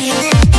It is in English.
feeling